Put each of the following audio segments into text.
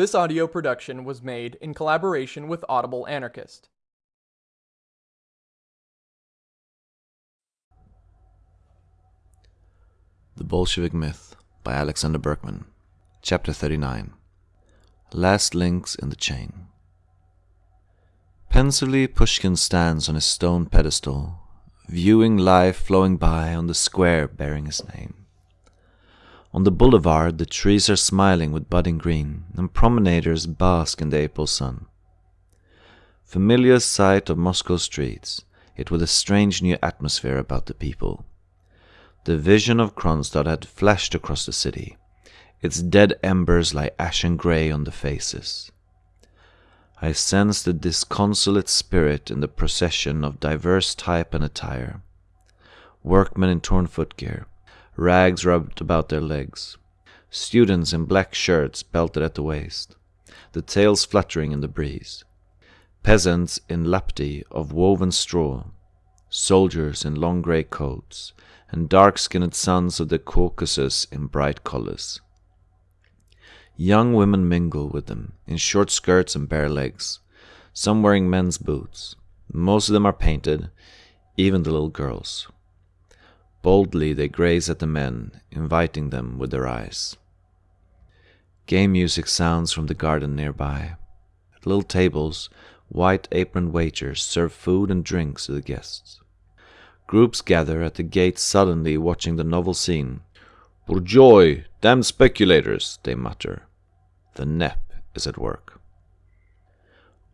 This audio production was made in collaboration with Audible Anarchist. The Bolshevik Myth by Alexander Berkman. Chapter 39 Last Links in the Chain. Pensively, Pushkin stands on his stone pedestal, viewing life flowing by on the square bearing his name. On the boulevard, the trees are smiling with budding green, and promenaders bask in the April sun. Familiar sight of Moscow streets, yet with a strange new atmosphere about the people. The vision of Kronstadt had flashed across the city. Its dead embers lie ashen grey on the faces. I sense the disconsolate spirit in the procession of diverse type and attire. Workmen in torn footgear, rags rubbed about their legs, students in black shirts belted at the waist, the tails fluttering in the breeze, peasants in lapti of woven straw, soldiers in long grey coats, and dark-skinned sons of the Caucasus in bright colors. Young women mingle with them in short skirts and bare legs, some wearing men's boots. Most of them are painted, even the little girls. Boldly they gaze at the men, inviting them with their eyes. Gay music sounds from the garden nearby. At little tables, white aproned waiters serve food and drinks to the guests. Groups gather at the gate suddenly watching the novel scene. Bourgeois, damned speculators, they mutter. The NEP is at work.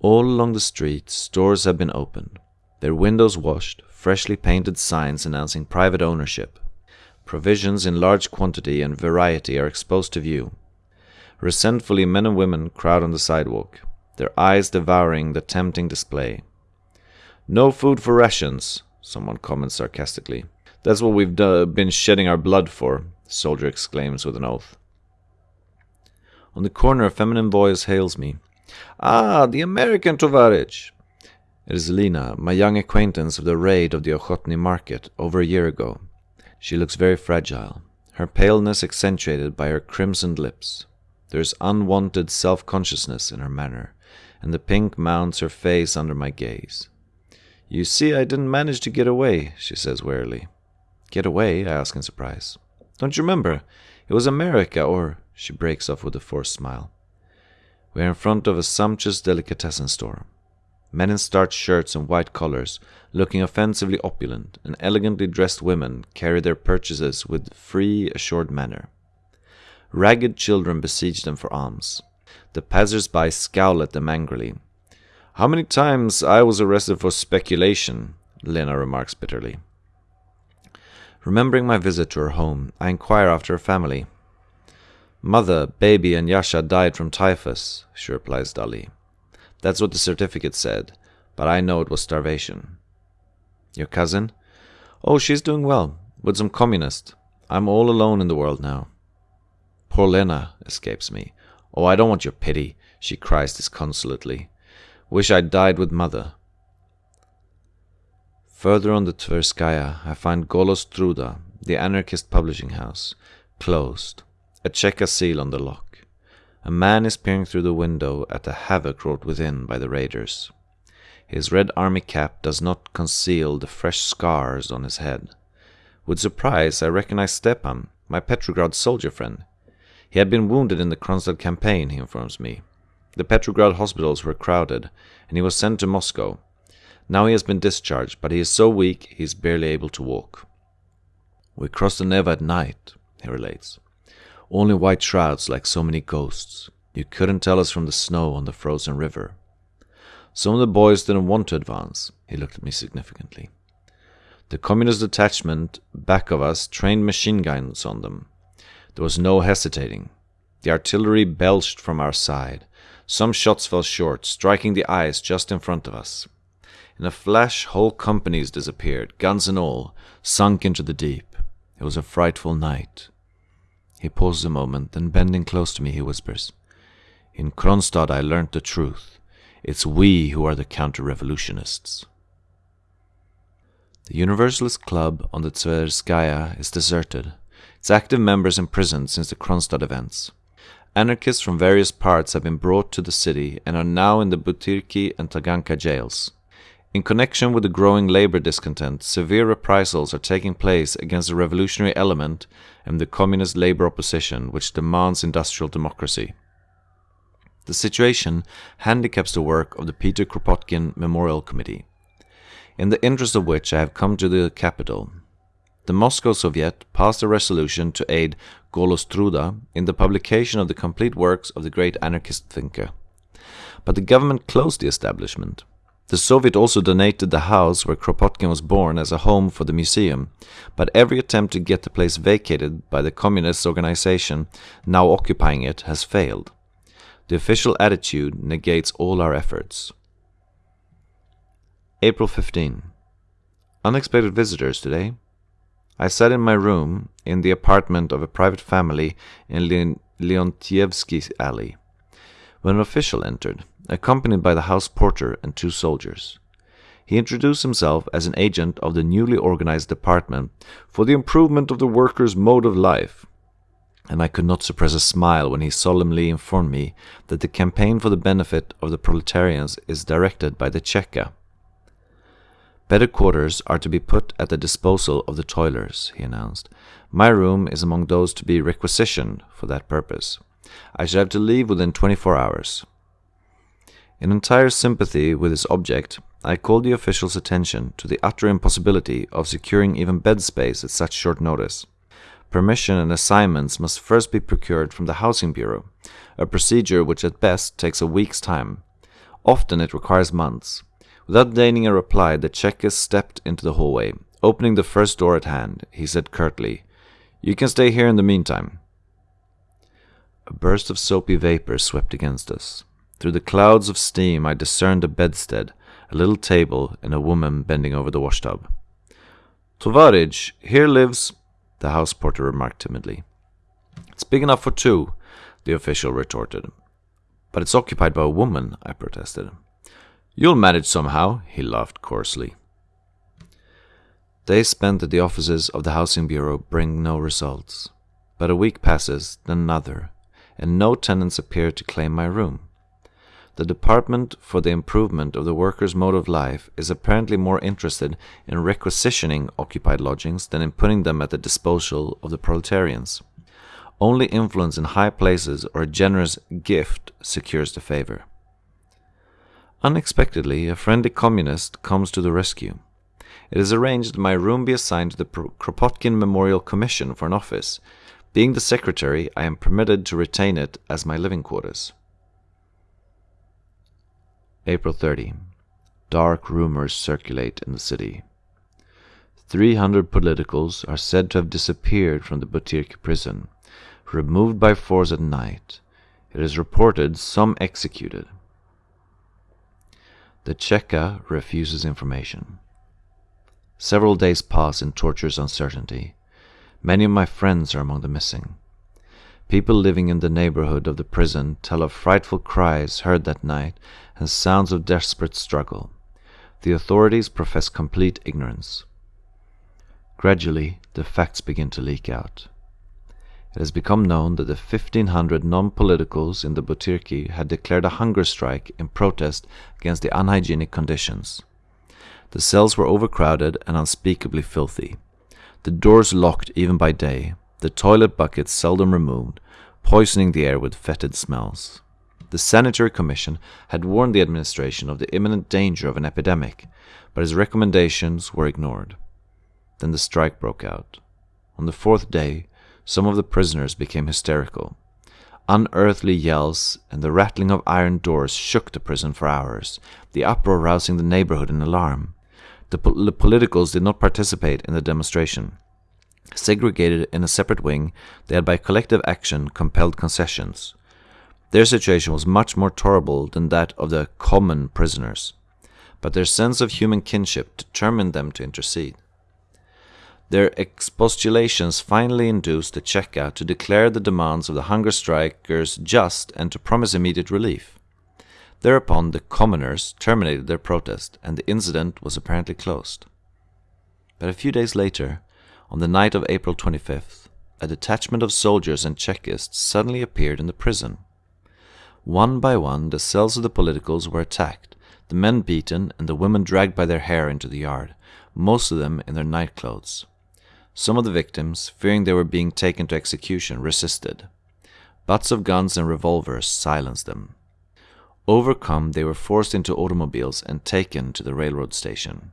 All along the street, stores have been opened, their windows washed, freshly painted signs announcing private ownership. Provisions in large quantity and variety are exposed to view. Resentfully, men and women crowd on the sidewalk, their eyes devouring the tempting display. No food for rations, someone comments sarcastically. That's what we've been shedding our blood for, soldier exclaims with an oath. On the corner, a feminine voice hails me. Ah, the American Tovarich! It is Lena, my young acquaintance of the raid of the Ochotny market over a year ago. She looks very fragile, her paleness accentuated by her crimsoned lips. There is unwanted self consciousness in her manner, and the pink mounts her face under my gaze. You see, I didn't manage to get away, she says wearily. Get away? I ask in surprise. Don't you remember? It was America, or. She breaks off with a forced smile. We are in front of a sumptuous delicatessen store. Men in starched shirts and white collars, looking offensively opulent, and elegantly dressed women carry their purchases with free, assured manner. Ragged children besiege them for alms. The passers-by scowl at them angrily. How many times I was arrested for speculation, Lena remarks bitterly. Remembering my visit to her home, I inquire after her family. Mother, baby, and Yasha died from typhus, she replies dully. That's what the certificate said, but I know it was starvation. Your cousin? Oh, she's doing well, with some communist. I'm all alone in the world now. Poor Lena escapes me. Oh, I don't want your pity, she cries disconsolately. Wish I'd died with mother. Further on the Tverskaya, I find Golos Truda, the anarchist publishing house, closed, a Cheka seal on the lock. A man is peering through the window at the havoc wrought within by the raiders. His red army cap does not conceal the fresh scars on his head. With surprise, I recognize Stepan, my Petrograd soldier friend. He had been wounded in the Kronstadt campaign, he informs me. The Petrograd hospitals were crowded, and he was sent to Moscow. Now he has been discharged, but he is so weak he is barely able to walk. We crossed the Neva at night, he relates. Only white shrouds like so many ghosts. You couldn't tell us from the snow on the frozen river. Some of the boys didn't want to advance. He looked at me significantly. The communist detachment back of us trained machine guns on them. There was no hesitating. The artillery belched from our side. Some shots fell short, striking the ice just in front of us. In a flash, whole companies disappeared, guns and all, sunk into the deep. It was a frightful night. He pauses a moment, then bending close to me, he whispers, In Kronstadt I learnt the truth. It's we who are the counter-revolutionists. The Universalist Club on the Tverskaya is deserted, its active members imprisoned since the Kronstadt events. Anarchists from various parts have been brought to the city and are now in the Butyrki and Taganka jails. In connection with the growing labor discontent, severe reprisals are taking place against the revolutionary element and the communist labor opposition which demands industrial democracy. The situation handicaps the work of the Peter Kropotkin Memorial Committee, in the interest of which I have come to the capital. The Moscow Soviet passed a resolution to aid Golos Truda in the publication of the complete works of the great anarchist thinker. But the government closed the establishment. The Soviet also donated the house where Kropotkin was born as a home for the museum, but every attempt to get the place vacated by the communist organization now occupying it has failed. The official attitude negates all our efforts. April 15. Unexpected visitors today. I sat in my room in the apartment of a private family in Le- Leontievsky Alley when an official entered accompanied by the house porter and two soldiers. He introduced himself as an agent of the newly organized department for the improvement of the workers' mode of life, and I could not suppress a smile when he solemnly informed me that the campaign for the benefit of the proletarians is directed by the Cheka. Better quarters are to be put at the disposal of the toilers, he announced. My room is among those to be requisitioned for that purpose. I shall have to leave within twenty four hours. In entire sympathy with his object, I called the official's attention to the utter impossibility of securing even bed space at such short notice. Permission and assignments must first be procured from the Housing Bureau, a procedure which at best takes a week's time. Often it requires months. Without deigning a reply, the Cheka stepped into the hallway. Opening the first door at hand, he said curtly, You can stay here in the meantime. A burst of soapy vapor swept against us. Through the clouds of steam I discerned a bedstead, a little table, and a woman bending over the washtub. Tovarich, here lives, the house porter remarked timidly. It's big enough for two, the official retorted. But it's occupied by a woman, I protested. You'll manage somehow, he laughed coarsely. Days spent at the offices of the Housing Bureau bring no results. But a week passes, then another, and no tenants appear to claim my room. The Department for the Improvement of the Workers' Mode of Life is apparently more interested in requisitioning occupied lodgings than in putting them at the disposal of the proletarians. Only influence in high places or a generous gift secures the favor. Unexpectedly, a friendly communist comes to the rescue. It is arranged that my room be assigned to the Kropotkin Memorial Commission for an office. Being the secretary, I am permitted to retain it as my living quarters. April 30. Dark rumors circulate in the city. 300 politicals are said to have disappeared from the Butyrki prison, removed by force at night. It is reported some executed. The Cheka refuses information. Several days pass in torturous uncertainty. Many of my friends are among the missing. People living in the neighborhood of the prison tell of frightful cries heard that night and sounds of desperate struggle. The authorities profess complete ignorance. Gradually, the facts begin to leak out. It has become known that the 1500 non politicals in the Butyrki had declared a hunger strike in protest against the unhygienic conditions. The cells were overcrowded and unspeakably filthy. The doors locked even by day, the toilet buckets seldom removed, poisoning the air with fetid smells. The Sanitary Commission had warned the administration of the imminent danger of an epidemic, but his recommendations were ignored. Then the strike broke out. On the fourth day, some of the prisoners became hysterical. Unearthly yells and the rattling of iron doors shook the prison for hours, the uproar rousing the neighborhood in alarm. The, po- the politicals did not participate in the demonstration. Segregated in a separate wing, they had by collective action compelled concessions. Their situation was much more terrible than that of the common prisoners, but their sense of human kinship determined them to intercede. Their expostulations finally induced the Cheka to declare the demands of the hunger strikers just and to promise immediate relief. Thereupon the commoners terminated their protest, and the incident was apparently closed. But a few days later, on the night of April 25th, a detachment of soldiers and Chekists suddenly appeared in the prison. One by one, the cells of the politicals were attacked, the men beaten, and the women dragged by their hair into the yard, most of them in their nightclothes. Some of the victims, fearing they were being taken to execution, resisted. Butts of guns and revolvers silenced them. Overcome, they were forced into automobiles and taken to the railroad station.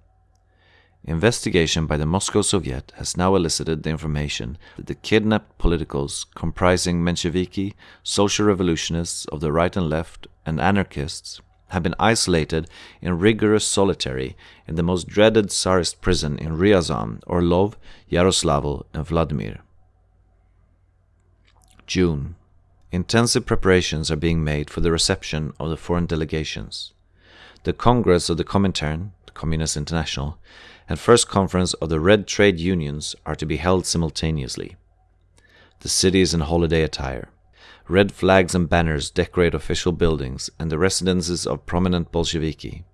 Investigation by the Moscow Soviet has now elicited the information that the kidnapped politicals, comprising Mensheviki, social revolutionists of the right and left, and anarchists, have been isolated in rigorous solitary in the most dreaded Tsarist prison in Ryazan, Orlov, Yaroslavl, and Vladimir. June. Intensive preparations are being made for the reception of the foreign delegations. The Congress of the Comintern, the Communist International, and First Conference of the Red Trade Unions are to be held simultaneously. The city is in holiday attire. Red flags and banners decorate official buildings and the residences of prominent Bolsheviki.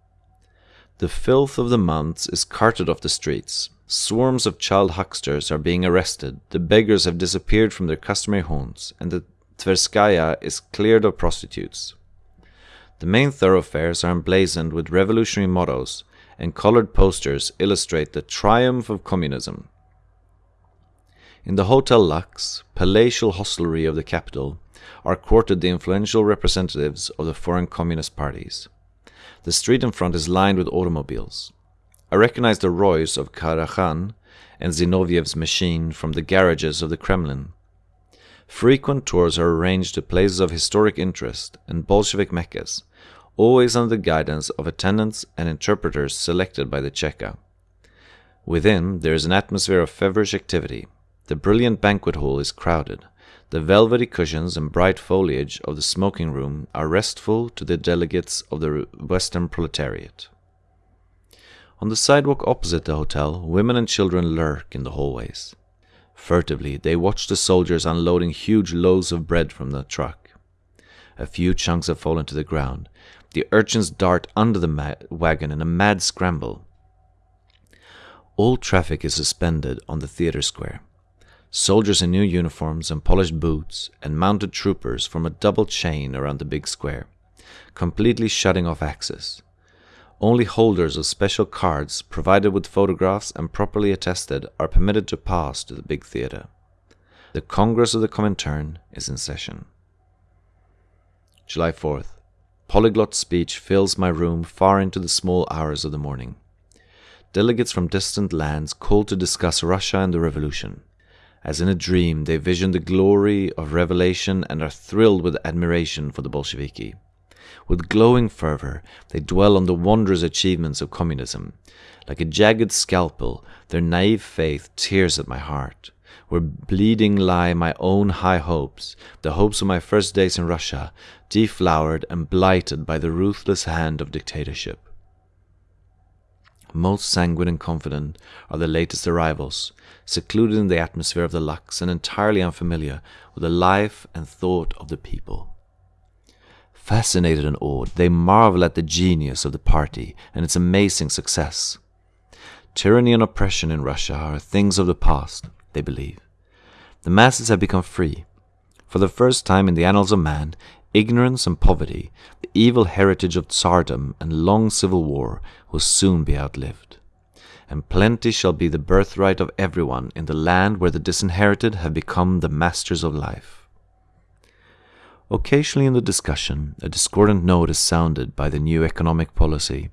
The filth of the months is carted off the streets. Swarms of child hucksters are being arrested, the beggars have disappeared from their customary haunts, and the Tverskaya is cleared of prostitutes. The main thoroughfares are emblazoned with revolutionary mottos, and colored posters illustrate the triumph of communism. In the Hotel Lux, palatial hostelry of the capital, are quartered the influential representatives of the foreign communist parties. The street in front is lined with automobiles. I recognize the Roys of Karakhan and Zinoviev's machine from the garages of the Kremlin. Frequent tours are arranged to places of historic interest and Bolshevik meccas, always under the guidance of attendants and interpreters selected by the Cheka. Within, there is an atmosphere of feverish activity. The brilliant banquet hall is crowded. The velvety cushions and bright foliage of the smoking room are restful to the delegates of the Western proletariat. On the sidewalk opposite the hotel, women and children lurk in the hallways. Furtively, they watch the soldiers unloading huge loaves of bread from the truck. A few chunks have fallen to the ground. The urchins dart under the wagon in a mad scramble. All traffic is suspended on the theater square. Soldiers in new uniforms and polished boots and mounted troopers form a double chain around the big square, completely shutting off access. Only holders of special cards provided with photographs and properly attested are permitted to pass to the big theater. The Congress of the Comintern is in session. July 4th. Polyglot speech fills my room far into the small hours of the morning. Delegates from distant lands call to discuss Russia and the revolution. As in a dream, they vision the glory of revelation and are thrilled with admiration for the Bolsheviki. With glowing fervor, they dwell on the wondrous achievements of communism. Like a jagged scalpel, their naive faith tears at my heart. Where bleeding lie my own high hopes, the hopes of my first days in Russia, deflowered and blighted by the ruthless hand of dictatorship. Most sanguine and confident are the latest arrivals, secluded in the atmosphere of the Lux and entirely unfamiliar with the life and thought of the people. Fascinated and awed, they marvel at the genius of the party and its amazing success. Tyranny and oppression in Russia are things of the past, they believe. The masses have become free. For the first time in the annals of man, ignorance and poverty, the evil heritage of tsardom and long civil war, will soon be outlived. And plenty shall be the birthright of everyone in the land where the disinherited have become the masters of life. Occasionally in the discussion, a discordant note is sounded by the new economic policy.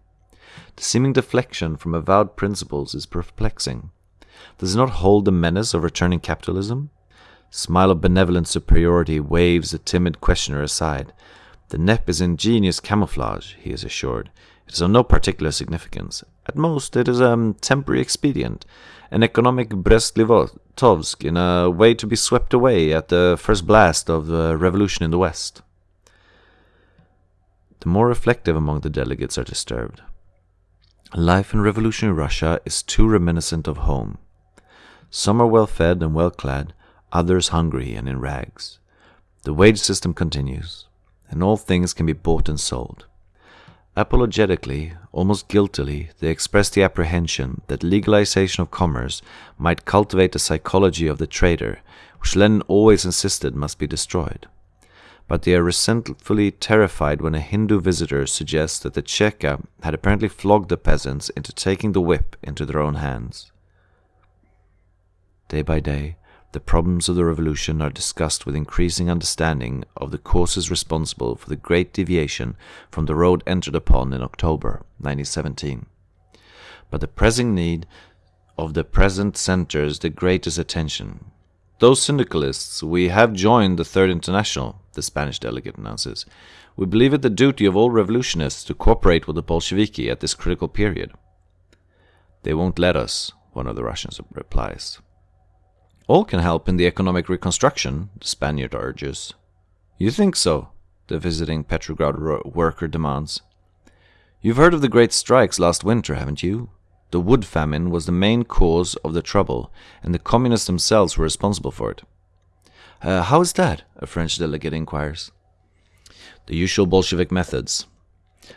The seeming deflection from avowed principles is perplexing. Does it not hold the menace of returning capitalism? Smile of benevolent superiority waves the timid questioner aside. The NEP is ingenious camouflage, he is assured. It is of no particular significance. At most, it is a um, temporary expedient, an economic Brest-Litovsk in a way to be swept away at the first blast of the revolution in the West. The more reflective among the delegates are disturbed. Life in revolutionary Russia is too reminiscent of home. Some are well fed and well clad, others hungry and in rags. The wage system continues, and all things can be bought and sold. Apologetically, almost guiltily, they express the apprehension that legalization of commerce might cultivate the psychology of the trader, which Lenin always insisted must be destroyed. But they are resentfully terrified when a Hindu visitor suggests that the Cheka had apparently flogged the peasants into taking the whip into their own hands. Day by day, the problems of the revolution are discussed with increasing understanding of the causes responsible for the great deviation from the road entered upon in October 1917. But the pressing need of the present centers the greatest attention. Those syndicalists, we have joined the Third International, the Spanish delegate announces. We believe it the duty of all revolutionists to cooperate with the Bolsheviki at this critical period. They won't let us, one of the Russians replies. All can help in the economic reconstruction, the Spaniard urges. You think so? the visiting Petrograd worker demands. You've heard of the great strikes last winter, haven't you? The wood famine was the main cause of the trouble, and the communists themselves were responsible for it. Uh, how is that? a French delegate inquires. The usual Bolshevik methods.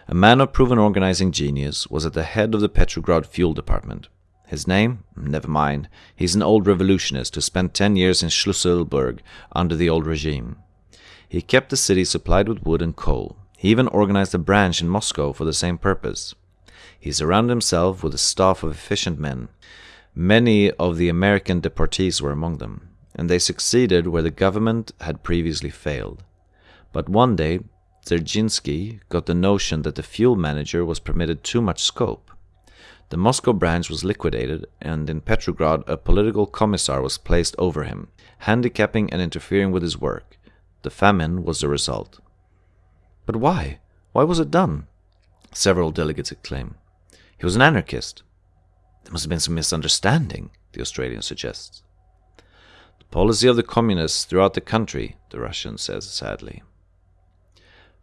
A man of proven organizing genius was at the head of the Petrograd fuel department. His name? Never mind. He's an old revolutionist who spent ten years in Schlüsselburg under the old regime. He kept the city supplied with wood and coal. He even organized a branch in Moscow for the same purpose. He surrounded himself with a staff of efficient men. Many of the American deportees were among them, and they succeeded where the government had previously failed. But one day, Dzerzhinsky got the notion that the fuel manager was permitted too much scope. The Moscow branch was liquidated, and in Petrograd a political commissar was placed over him, handicapping and interfering with his work. The famine was the result. But why? Why was it done? Several delegates exclaim. He was an anarchist. There must have been some misunderstanding, the Australian suggests. The policy of the communists throughout the country, the Russian says sadly.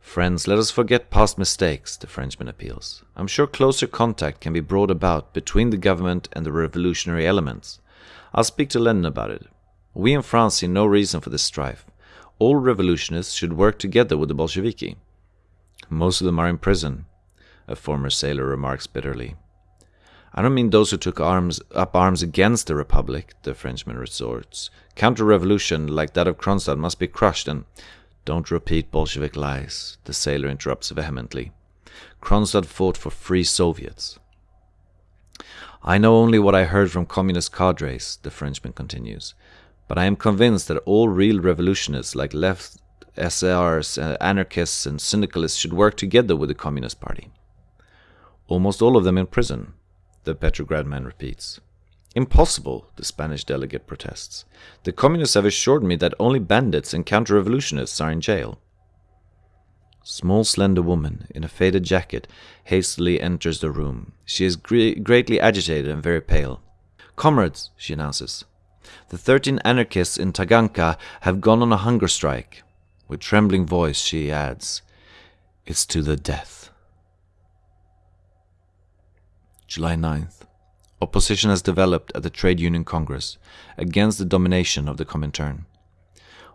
Friends, let us forget past mistakes, the Frenchman appeals. I'm sure closer contact can be brought about between the government and the revolutionary elements. I'll speak to Lenin about it. We in France see no reason for this strife. All revolutionists should work together with the Bolsheviki. Most of them are in prison, a former sailor remarks bitterly. I don't mean those who took arms up arms against the Republic, the Frenchman resorts. Counter-revolution like that of Kronstadt must be crushed and don't repeat Bolshevik lies, the sailor interrupts vehemently. Kronstadt fought for free Soviets. I know only what I heard from communist cadres, the Frenchman continues, but I am convinced that all real revolutionists like left SRs, uh, anarchists, and syndicalists should work together with the Communist Party. Almost all of them in prison, the Petrograd man repeats. Impossible, the Spanish delegate protests. The communists have assured me that only bandits and counter-revolutionists are in jail. Small slender woman in a faded jacket hastily enters the room. She is gre greatly agitated and very pale. Comrades, she announces, the thirteen anarchists in Taganka have gone on a hunger strike. With trembling voice she adds, It's to the death. July 9th opposition has developed at the Trade Union Congress against the domination of the Comintern.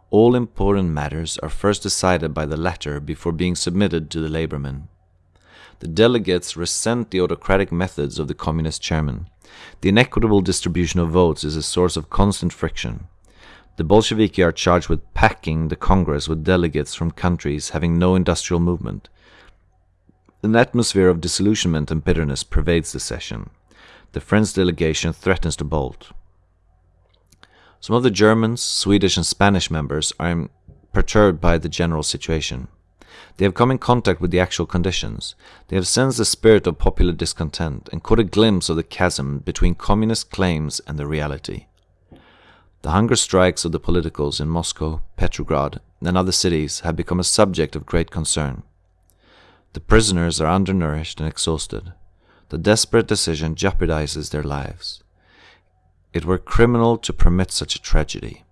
All important matters are first decided by the latter before being submitted to the labormen. The delegates resent the autocratic methods of the communist chairman. The inequitable distribution of votes is a source of constant friction. The Bolsheviki are charged with packing the Congress with delegates from countries having no industrial movement. An atmosphere of disillusionment and bitterness pervades the session the French delegation threatens to bolt. Some of the Germans, Swedish, and Spanish members are perturbed by the general situation. They have come in contact with the actual conditions. They have sensed the spirit of popular discontent and caught a glimpse of the chasm between communist claims and the reality. The hunger strikes of the politicals in Moscow, Petrograd, and other cities have become a subject of great concern. The prisoners are undernourished and exhausted. The desperate decision jeopardizes their lives. It were criminal to permit such a tragedy.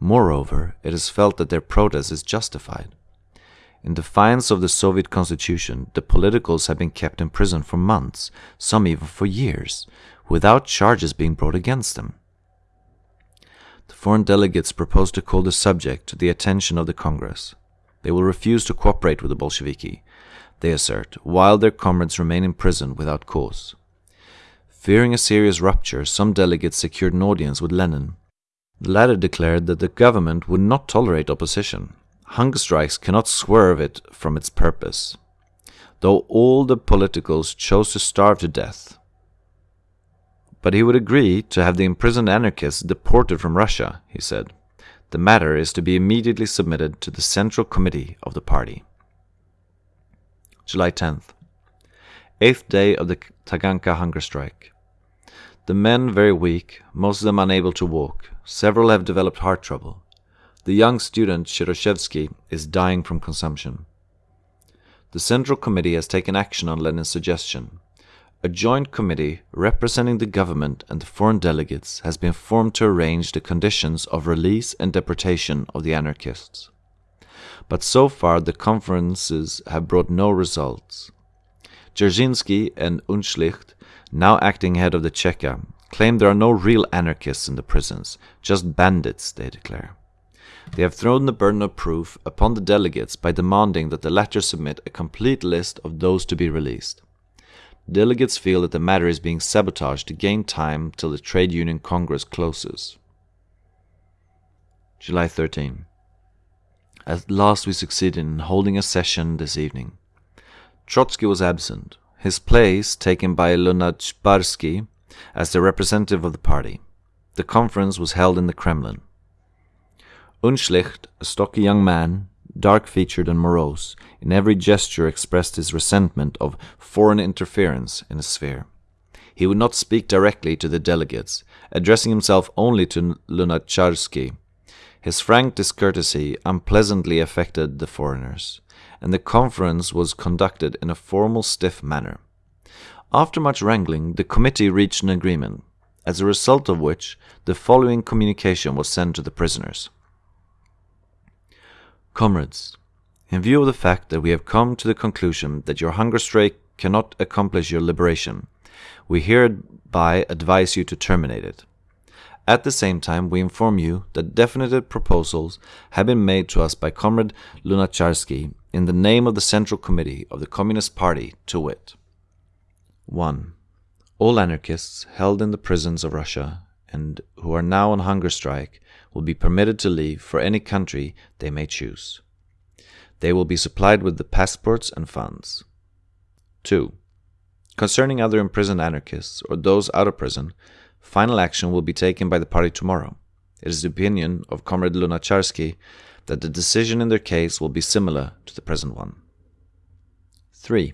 Moreover, it is felt that their protest is justified. In defiance of the Soviet constitution, the politicals have been kept in prison for months, some even for years, without charges being brought against them. The foreign delegates propose to call the subject to the attention of the Congress. They will refuse to cooperate with the Bolsheviki, they assert, while their comrades remain in prison without cause. Fearing a serious rupture, some delegates secured an audience with Lenin. The latter declared that the government would not tolerate opposition. Hunger strikes cannot swerve it from its purpose. Though all the politicals chose to starve to death, but he would agree to have the imprisoned anarchists deported from Russia, he said. The matter is to be immediately submitted to the Central Committee of the party. July 10th. Eighth day of the Taganka hunger strike. The men very weak, most of them unable to walk. Several have developed heart trouble. The young student Shiroshevsky is dying from consumption. The Central Committee has taken action on Lenin's suggestion. A joint committee representing the government and the foreign delegates has been formed to arrange the conditions of release and deportation of the anarchists. But so far the conferences have brought no results. Dzerzhinsky and Unschlicht, now acting head of the Cheka, claim there are no real anarchists in the prisons, just bandits, they declare. They have thrown the burden of proof upon the delegates by demanding that the latter submit a complete list of those to be released. Delegates feel that the matter is being sabotaged to gain time till the Trade Union Congress closes. July 13. At last we succeeded in holding a session this evening. Trotsky was absent, his place taken by Lunacharsky as the representative of the party. The conference was held in the Kremlin. Unschlicht, a stocky young man, dark-featured and morose, in every gesture expressed his resentment of foreign interference in his sphere. He would not speak directly to the delegates, addressing himself only to Lunacharsky. His frank discourtesy unpleasantly affected the foreigners, and the conference was conducted in a formal, stiff manner. After much wrangling, the committee reached an agreement, as a result of which the following communication was sent to the prisoners. Comrades, in view of the fact that we have come to the conclusion that your hunger strike cannot accomplish your liberation, we hereby advise you to terminate it. At the same time, we inform you that definitive proposals have been made to us by Comrade Lunacharsky in the name of the Central Committee of the Communist Party, to wit 1. All anarchists held in the prisons of Russia and who are now on hunger strike will be permitted to leave for any country they may choose. They will be supplied with the passports and funds. 2. Concerning other imprisoned anarchists or those out of prison, final action will be taken by the party tomorrow. It is the opinion of Comrade Lunacharsky that the decision in their case will be similar to the present one. 3.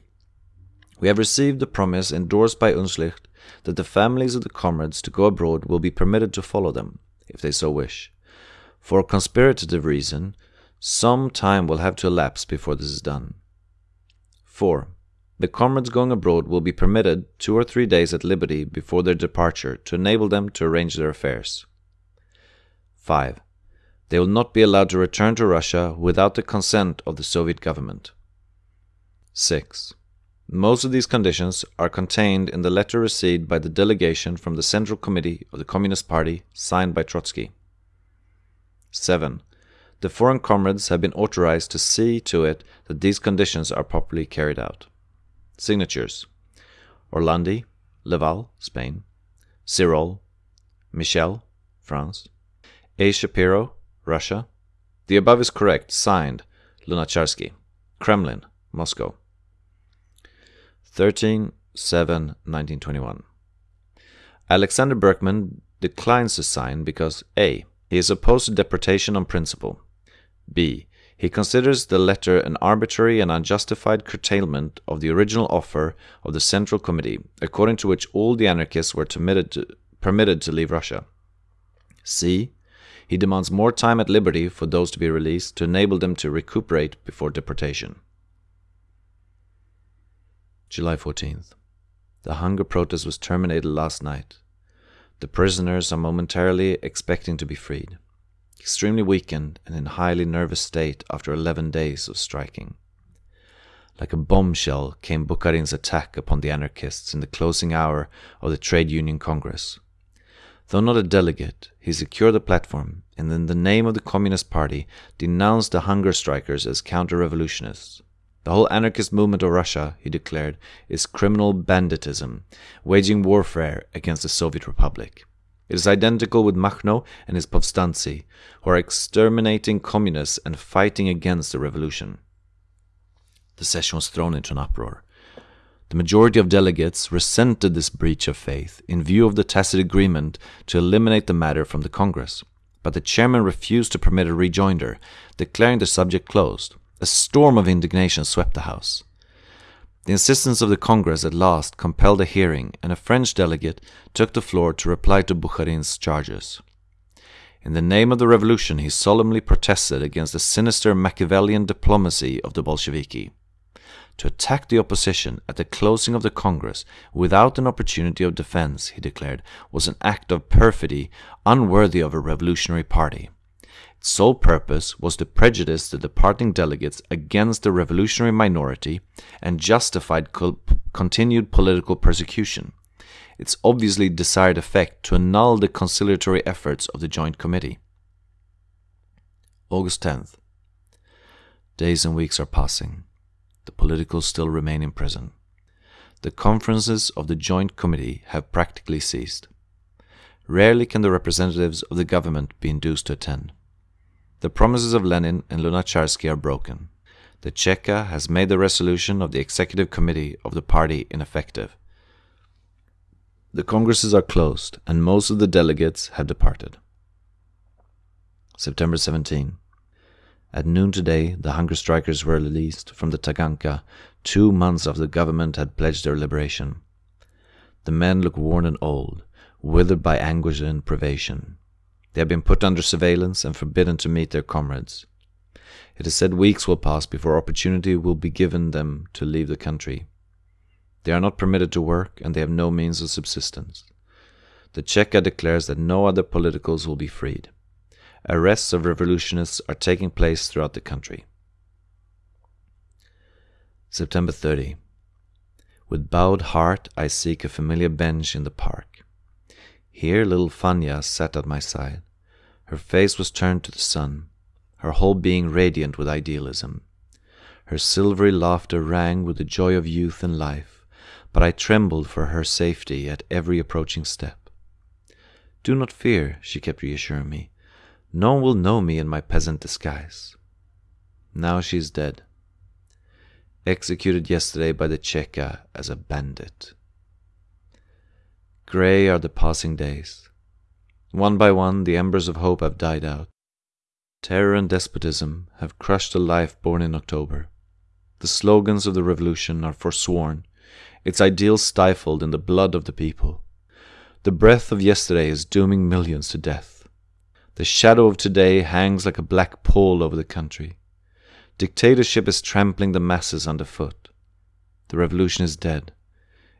We have received the promise endorsed by Unschlicht that the families of the comrades to go abroad will be permitted to follow them, if they so wish. For a conspirative reason, some time will have to elapse before this is done. 4. The comrades going abroad will be permitted two or three days at liberty before their departure to enable them to arrange their affairs. 5. They will not be allowed to return to Russia without the consent of the Soviet government. 6. Most of these conditions are contained in the letter received by the delegation from the Central Committee of the Communist Party signed by Trotsky. 7. The foreign comrades have been authorized to see to it that these conditions are properly carried out. Signatures Orlandi, Leval, Spain, Sirolle, Michel, France, A. Shapiro, Russia. The above is correct. Signed, Lunacharsky. Kremlin, Moscow. 13 7 1921. Alexander Berkman declines to sign because A. He is opposed to deportation on principle. B. He considers the letter an arbitrary and unjustified curtailment of the original offer of the Central Committee, according to which all the anarchists were to, permitted to leave Russia. C. He demands more time at liberty for those to be released to enable them to recuperate before deportation. July 14th. The hunger protest was terminated last night. The prisoners are momentarily expecting to be freed, extremely weakened and in a highly nervous state after 11 days of striking. Like a bombshell came Bukharin's attack upon the anarchists in the closing hour of the Trade Union Congress. Though not a delegate, he secured the platform and in the name of the Communist Party denounced the hunger strikers as counter-revolutionists. The whole anarchist movement of Russia, he declared, is criminal banditism, waging warfare against the Soviet Republic. It is identical with Makhno and his Povstanci, who are exterminating communists and fighting against the revolution. The session was thrown into an uproar. The majority of delegates resented this breach of faith in view of the tacit agreement to eliminate the matter from the Congress, but the chairman refused to permit a rejoinder, declaring the subject closed. A storm of indignation swept the House. The insistence of the Congress at last compelled a hearing, and a French delegate took the floor to reply to Bukharin's charges. In the name of the revolution, he solemnly protested against the sinister Machiavellian diplomacy of the Bolsheviki. To attack the opposition at the closing of the Congress without an opportunity of defense, he declared, was an act of perfidy unworthy of a revolutionary party sole purpose was to prejudice the departing delegates against the revolutionary minority and justified co continued political persecution. Its obviously desired effect to annul the conciliatory efforts of the Joint Committee. August 10th. Days and weeks are passing. The politicals still remain in prison. The conferences of the Joint Committee have practically ceased. Rarely can the representatives of the government be induced to attend. The promises of Lenin and Lunacharsky are broken. The Cheka has made the resolution of the executive committee of the party ineffective. The congresses are closed and most of the delegates have departed. September 17. At noon today, the hunger strikers were released from the Taganka two months after the government had pledged their liberation. The men look worn and old, withered by anguish and privation. They have been put under surveillance and forbidden to meet their comrades. It is said weeks will pass before opportunity will be given them to leave the country. They are not permitted to work and they have no means of subsistence. The Cheka declares that no other politicals will be freed. Arrests of revolutionists are taking place throughout the country. September 30. With bowed heart I seek a familiar bench in the park. Here little Fanya sat at my side. Her face was turned to the sun, her whole being radiant with idealism. Her silvery laughter rang with the joy of youth and life, but I trembled for her safety at every approaching step. Do not fear, she kept reassuring me. No one will know me in my peasant disguise. Now she is dead. Executed yesterday by the Cheka as a bandit. Grey are the passing days. One by one, the embers of hope have died out. Terror and despotism have crushed the life born in October. The slogans of the revolution are forsworn, its ideals stifled in the blood of the people. The breath of yesterday is dooming millions to death. The shadow of today hangs like a black pall over the country. Dictatorship is trampling the masses underfoot. The revolution is dead.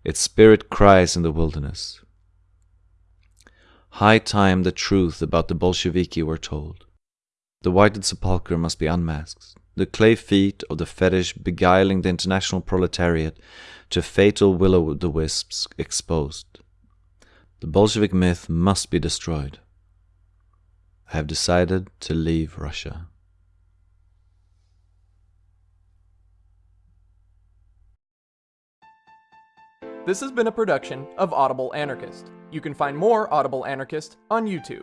Its spirit cries in the wilderness. High time the truth about the Bolsheviki were told. The whited sepulchre must be unmasked, the clay feet of the fetish beguiling the international proletariat to fatal will-o'-the-wisps exposed. The Bolshevik myth must be destroyed. I have decided to leave Russia. This has been a production of Audible Anarchist. You can find more Audible Anarchist on YouTube.